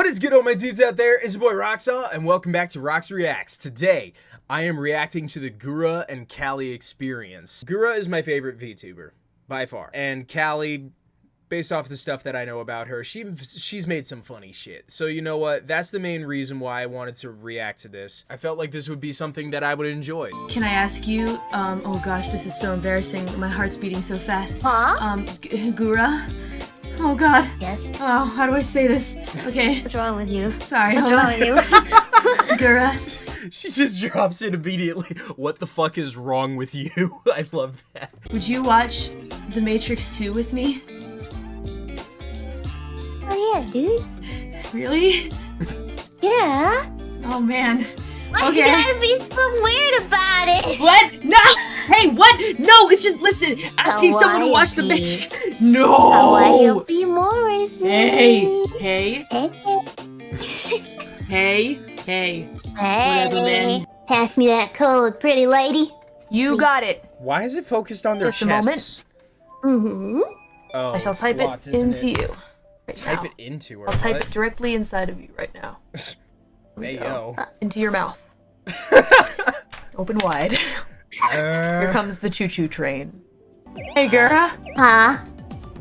What is good, all my dudes out there? It's your boy Roxaw, and welcome back to Rox Reacts. Today, I am reacting to the Gura and Callie experience. Gura is my favorite VTuber, by far. And Callie, based off the stuff that I know about her, she she's made some funny shit. So you know what? That's the main reason why I wanted to react to this. I felt like this would be something that I would enjoy. Can I ask you, um, oh gosh, this is so embarrassing. My heart's beating so fast. Huh? Um, G- Gura? Oh god. Yes. Oh, how do I say this? Okay, What's wrong with you? sorry. What's hold wrong with you? Gura, She just drops it immediately. What the fuck is wrong with you? I love that. would you watch The Matrix 2 with me? oh yeah, dude. Really? Yeah. Oh man. Why Okay. you gotta be so weird about it? What? No! Hey, what? No, it's just listen. Asking someone to watch The Hawaii. Matrix. Why No! you be Morrison? Hey, hey, Hey, hey, hey. hey. Whatever, man. Pass me that code, pretty lady. You got it. Why is it focused on their Just a moment. chests? Mm-hmm. Oh, I shall it's type blocked, it isn't into it? you. Right Type now. it into her. I'll type what? it directly inside of you right now. Hey go. yo. Into your mouth. Open wide. Here Uh, comes the choo-choo train. Hey, Gura. Huh?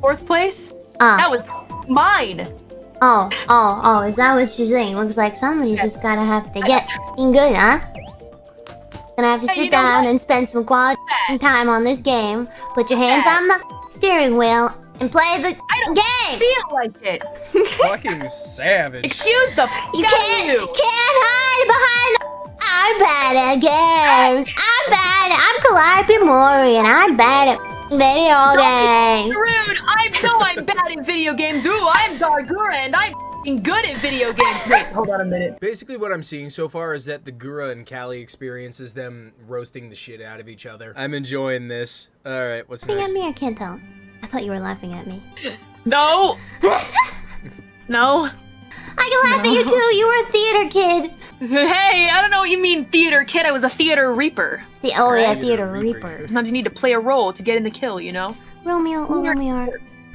Fourth place? Uh. That was mine. Oh, oh, oh, is that what you're saying? Looks like somebody's just gotta have to get in good, huh? Gonna have to sit you down and spend some quality time on this game. Put your hands Yeah. on the steering wheel and play the I don't game. Feel like it. fucking savage. Excuse the You f- can't, you. can't hide behind. The I'm bad at games. I'm bad. I'm Calliope Mori, and I'm bad at video games. Rude. I know I'm bad at video games. Ooh, I'm Gawr Gura and I'm f***ing good at video games. Wait, hold on a minute. Basically, what I'm seeing so far is that the Gura and Callie experiences them roasting the shit out of each other. I'm enjoying this. All right, what's Laughing next? at me? I can't tell. I thought you were laughing at me. No. no. I can laugh at you too. You were a theater kid. Hey, I don't know what you mean theater kid. I was a theater reaper. The, oh yeah, Theater theater Reaper. reaper. Sometimes you need to play a role to get in the kill, you know? Romeo, oh Romeo,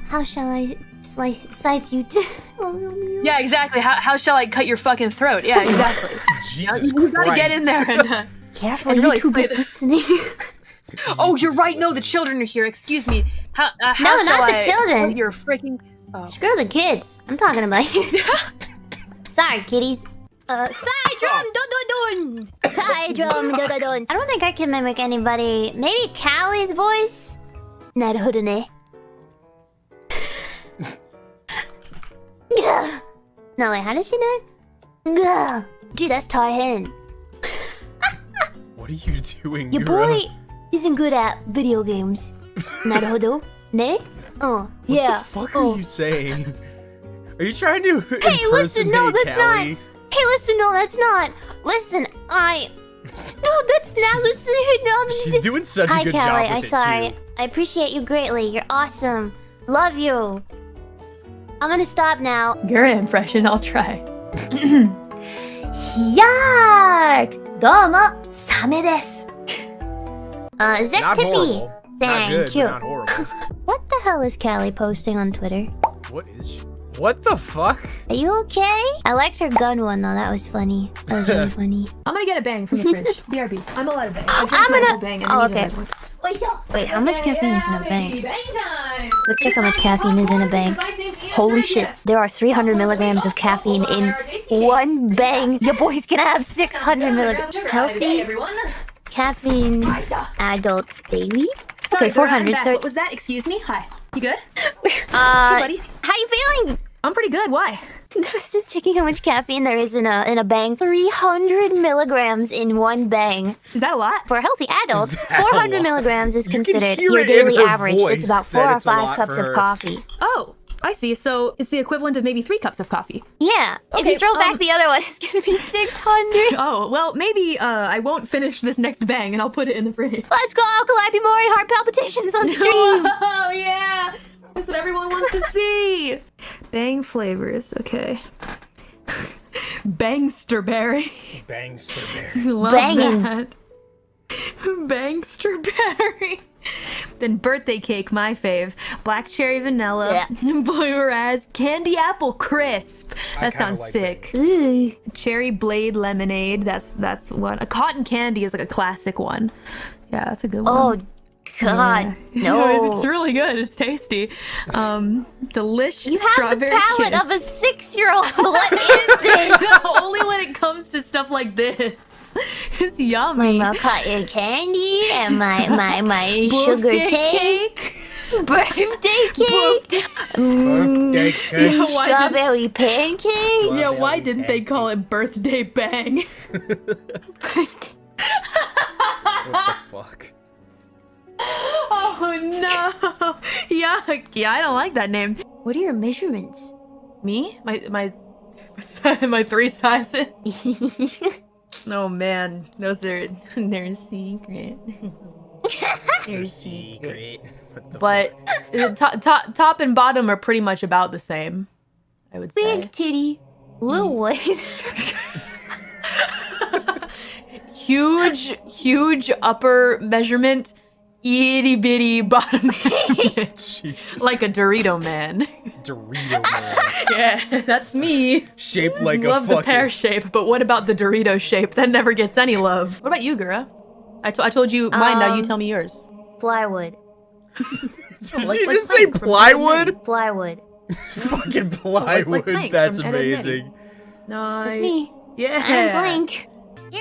how shall I slice, scythe you? Oh Romeo. Yeah, exactly. How, how shall I cut your fucking throat? Yeah, exactly. Jesus you gotta Christ. get in there and. Uh... Careful, And really YouTube play is the- listening. Oh, you're right. No, the children are here. Excuse me. How? Uh, how No, shall not the children. put Your freaking. Oh. Screw the kids. I'm talking about you. Sorry, kitties. Uh, side drum, dun dun dun. Side drum, dun dun dun. I don't think I can mimic anybody. Maybe Callie's voice. Naruhodo ne. No, wait, how does she do it? Gah. Gee, that's Taihen. What are you doing? Your Gura? boy isn't good at video games. Naruhodo ne? Oh, yeah. What the fuck oh. are you saying? Are you trying to Hey, listen, no, that's Callie? not. Hey, listen, no, that's not. Listen, I. No, that's not. Listen, no, She's doing such a good Callie. job I'm with it sorry. too. I appreciate you greatly. You're awesome. Love you. I'm gonna stop now. Gura impression. I'll try. Yak! Domo, Same desu. Uh, Zip Not Tippy. horrible. not Thank good, you. But not horrible. What the hell is Callie posting on Twitter? what is she? What the fuck? Are you okay? I liked her gun one though. That was funny. That was really funny. I'm gonna get a bang from the fridge. BRB. I'm allowed oh, a bang. I I'm gonna- whole bang and oh, okay. have. Wait, how much caffeine is in a bang? Bang time. Let's check how much caffeine is in a bang. Holy shit, there are 300 milligrams of caffeine in one bang. Your boy's gonna have 600 milligrams. Healthy Everyone. caffeine adult daily? Okay, 400. So, What was that? Excuse me. Hi. You good? uh, buddy. how you feeling? I'm pretty good. Why? I was just checking how much caffeine there is in a in a bang. 300 milligrams in one bang. Is that a lot? For healthy adults, that 400 milligrams is considered hear your it in daily her average. It's about four or it's a lot five cups of coffee. Oh, I see. So it's the equivalent of maybe three cups of coffee. Yeah, if you throw back um, the other one, it's gonna be 600. Oh, well, maybe uh, I won't finish this next bang and I'll put it in the fridge. Let's go, Calliope Mori, heart palpitations on stream. Oh, yeah. That's what everyone wants to see. Bang flavors. Okay. Bangsterberry. Bangster bear. Love Banging. that. Bangsterberry. Then birthday cake, my fave. Black cherry vanilla. yeah. Blue raz. Candy apple crisp. That kinda sounds like sick. Ooh. Cherry blade lemonade. That's that's one. A cotton candy is like a classic one. Yeah, that's a good one. Oh, God. No. it's really good. It's tasty. Um, delicious You have the strawberry palate kiss. of a six-year-old. What is this? Only when it comes to stuff like this. It's my, yummy. my cotton candy and my my my sugar Birthday cake, birthday cake, mm, Birthday cake. Yeah, why did- strawberry pancake. Yeah, why didn't they call it birthday bang? What the fuck? No! Yuck! Yeah, I don't like that name. What are your measurements? Me? My my my three sizes. Oh man, those are they're secret. they're Secret. What the But top, top top and bottom are pretty much about the same. I would say. Big titty, little mm. waist. Huge, huge upper measurement, itty bitty bottom measurement. Jesus. like a Dorito man. Dorito man. Yeah, that's me. Shaped like love a the pear shape, but what about the Dorito shape? That never gets any love. What about you, Gura? I, I told you mine, now you Um, tell me yours. Plywood, Did like- you like just say plank from plywood? plywood. fucking plywood. plank That's from Ed, Ed, amazing. Nice. That's me. Yeah. I'm blank.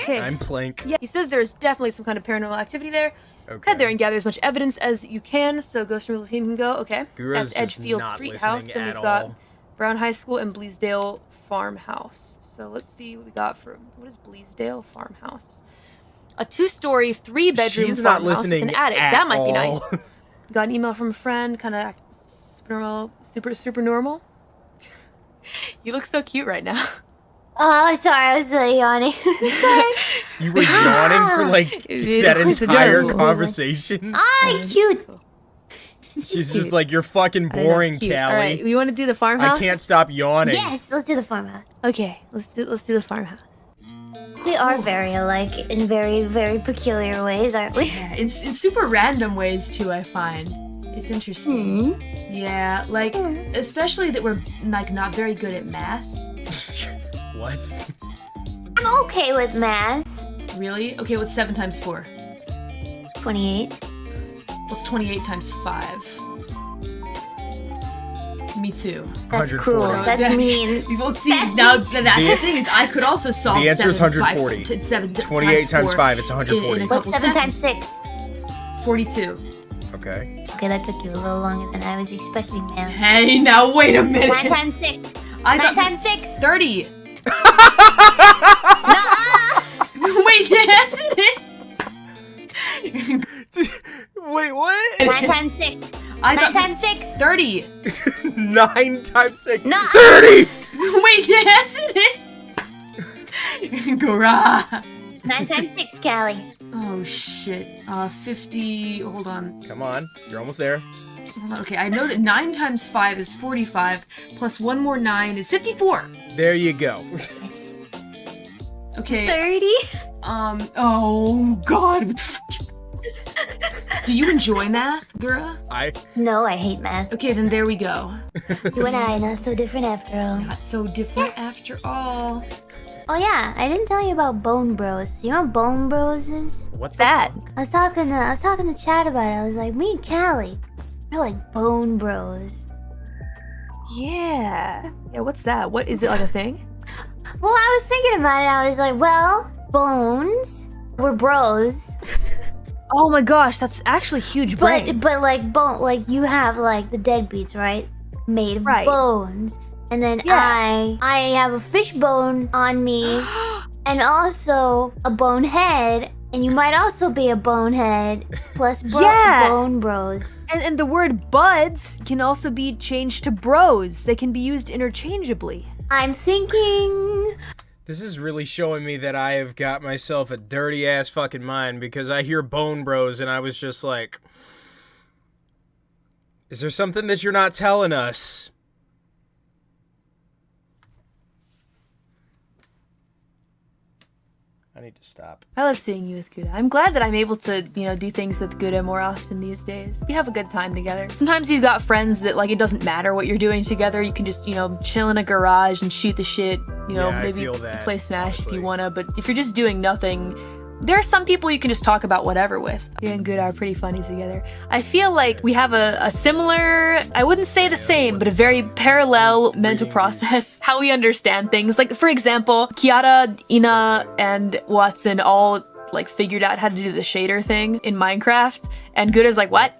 I'm plank. Yeah, he says there's definitely some kind of paranormal activity there. Okay. Head there and gather as much evidence as you can, so Ghost Removal Team can go. Okay. Gura's That's just Edgefield not Street listening House. Then we've got all. Brown High School and Bleasdale Farmhouse. So let's see what we got for what is Bleasdale Farmhouse? A two-story, three-bedroom She's not farmhouse listening with an attic. at that might be nice. Got an email from a friend, kind of super normal, super super normal. you look so cute right now. Oh, sorry, I was yawning. sorry. You were yawning for like that that is entire adorable. conversation. Ah, cute. She's just like, you're fucking boring. Callie. All right, we want to do the farmhouse. I can't stop yawning. Yes, let's do the farmhouse. Okay, let's do let's do the farmhouse. We are very alike in very, very peculiar ways, aren't we? Yeah, it's in super random ways too. I find it's interesting. Hmm. Yeah, like especially that we're like not very good at math. what? I'm okay with math. Really? Okay, what's 7 times 4? 28. What's 28 times 5? Me too. That's cruel. So that's, that's mean. You won't see. That's now, mean. that's the, the thing is, I could also solve The answer seven is 140. Five, seven 28 times, times 5, it's 140. In, in what's 7 seconds. times 6? 42. Okay. Okay, that took you a little longer than I was expecting, man. Hey, now wait a minute. 9 times 6. I 9 times 6. 30. times 6. thirty. 9 times 6. Nuh-uh. 30! Wait, yes, it is. Gora. 9 times 6, Callie. Oh shit. Uh, fifty. Hold on. Come on. You're almost there. Okay, I know that nine times five is forty-five. Plus one more nine is fifty-four. There you go. Okay. 30. Um. Oh God. What the fuck? Do you enjoy math, Gura? I No, I hate math. Okay, then there we go. You and I, not so different after all. Not so different after all. Oh yeah, I didn't tell you about Bone Bros. You know what Bone Bros is? What's that? Fuck? I was talking to I was talking to Chad about it. I was like, me and Callie, we're like Bone Bros. Yeah. Yeah. What's that? What is it like a thing? Well, I was thinking about it. I was like, well, Bones, we're bros, Oh my gosh, that's actually huge brain. but but like bone, like you have like the deadbeats, right? Made of Right. bones, and then Yeah. I I have a fish bone on me, and also a bone head. And you might also be a bonehead plus bro- Yeah. bone bros. And, and the word buds can also be changed to bros. They can be used interchangeably. I'm thinking This is really showing me that I have got myself a dirty ass fucking mind because I hear Bone Bros and I was just like, Is there something that you're not telling us? Need to stop. I love seeing you with Gouda. I'm glad that I'm able to, you know, do things with Gouda more often these days. We have a good time together. Sometimes you've got friends that like it doesn't matter what you're doing together. You can just, you know, chill in a garage and shoot the shit. You know, Yeah, I maybe feel that, play Smash if you wanna. But if you're just doing nothing, there are some people you can just talk about whatever with. You and Gouda are pretty funny together. I feel like we have a, a similar, I wouldn't say the same, but a very parallel mental process. How we understand things. Like, for example, Kiara, Ina, and Watson all like figured out how to do the shader thing in Minecraft, and Gouda's like, what?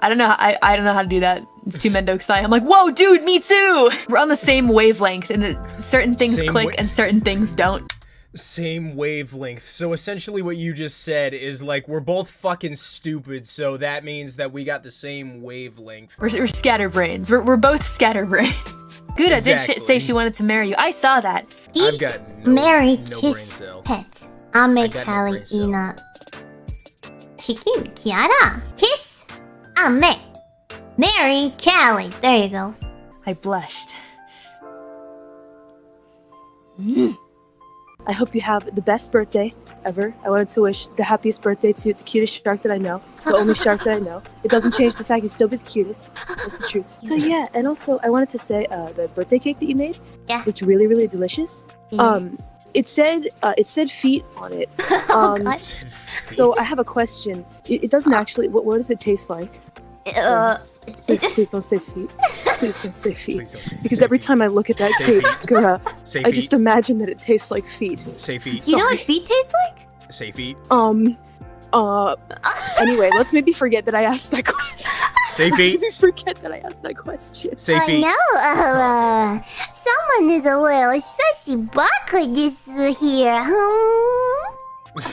I don't know. I, I don't know how to do that. It's too Mendokusai. I'm like, whoa, dude, me too. We're on the same wavelength, and it, certain things Same click and certain things don't. Same wavelength. So essentially, what you just said is like we're both fucking stupid. So that means that we got the same wavelength. We're, we're scatterbrains. We're, we're both scatterbrains. Gouda did sh- say she wanted to marry you. I saw that. I've Eat, got no- marry, no kiss, cell. pet. I'll make got no Callie brain cell. Ina. Chicken, Kiara, kiss. I'll make. Marry Callie. There you go. I blushed. Mm. I hope you have the best birthday ever. I wanted to wish the happiest birthday to the cutest shark that I know, the only shark that I know. It doesn't change the fact you still be the cutest. That's the truth. So yeah, and also I wanted to say uh, the birthday cake that you made Yeah. looked really, really delicious. Um, it said uh, it said feet on it. Um, God. so I have a question. It, it doesn't actually. What, what does it taste like? Uh, Please, please don't say feet. Please don't say feet. Don't say- Because say every feet. time I look at that Say cake, feet. girl, say I just imagine that it tastes like feet. say feet, you know what feet taste like? say feet, Um. Uh. Anyway, let's maybe forget that I asked that question. say Let's feet, maybe forget that I asked that question. say I feet. know, uh, someone is a little sussy bucket this here.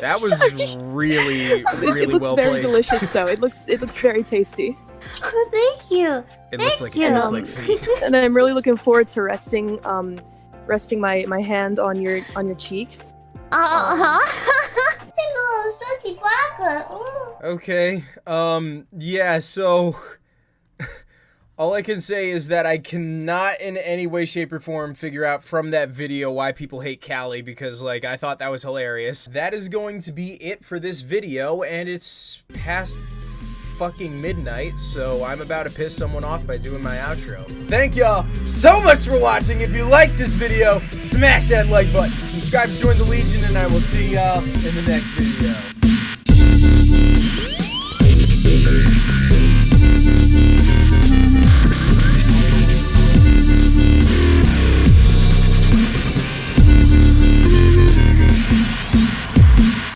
That was really, It, really it looks well very placed. delicious, though. It looks it looks very tasty, oh, thank you. It looks like Thank it tastes you. like feet. and I'm really looking forward to resting um resting my my hand on your on your cheeks. Uh huh. Take a little sussy bucket. Ooh. Okay. Um. Yeah. So. All I can say is that I cannot in any way, shape, or form figure out from that video why people hate Callie because, like, I thought that was hilarious. That is going to be it for this video, and it's past fucking midnight, so I'm about to piss someone off by doing my outro. Thank y'all so much for watching. If you liked this video, smash that like button, subscribe to join the Legion, and I will see y'all in the next video.